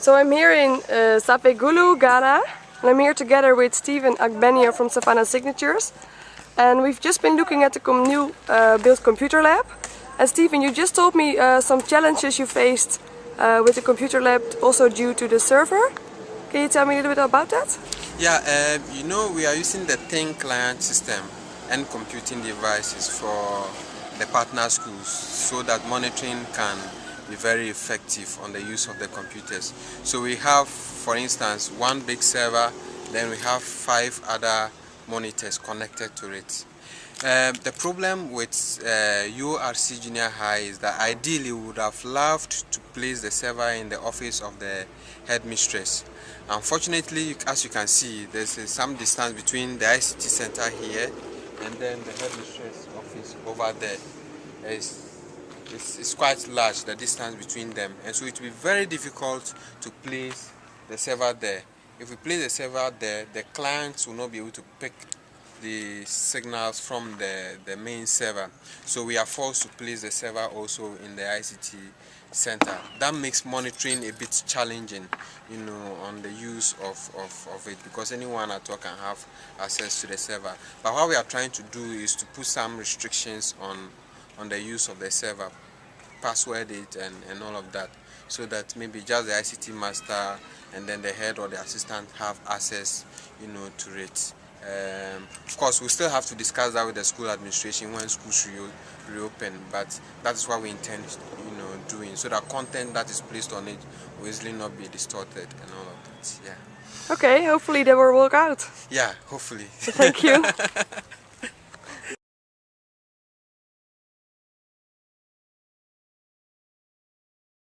So I'm here in uh, Savelugu, Ghana, and I'm here together with Stephen Agbenio from Savannah Signatures. And we've just been looking at the new uh, built computer lab. And Stephen, you just told me uh, some challenges you faced uh, with the computer lab, also due to the server. Can you tell me a little bit about that? Yeah, uh, you know we are using the thin client system and computing devices for the partner schools so that monitoring can be very effective on the use of the computers. So we have, for instance, one big server, then we have five other monitors connected to it. Uh, the problem with uh, URC Junior High is that ideally we would have loved to place the server in the office of the headmistress. Unfortunately, as you can see, there's uh, some distance between the ICT center here and then the headmistress office over there. It's it's, it's quite large the distance between them. And so it will be very difficult to place the server there. If we place the server there the clients will not be able to pick the signals from the the main server. So we are forced to place the server also in the ICT center. That makes monitoring a bit challenging you know on the use of, of, of it because anyone at all can have access to the server. But what we are trying to do is to put some restrictions on on the use of the server, password it and, and all of that so that maybe just the ICT master and then the head or the assistant have access you know to it. Um, of course, we still have to discuss that with the school administration when schools re reopen, but that is what we intend, you know, doing so that content that is placed on it will easily not be distorted and all of that. Yeah. Okay, hopefully they will work out. Yeah, hopefully. Thank you.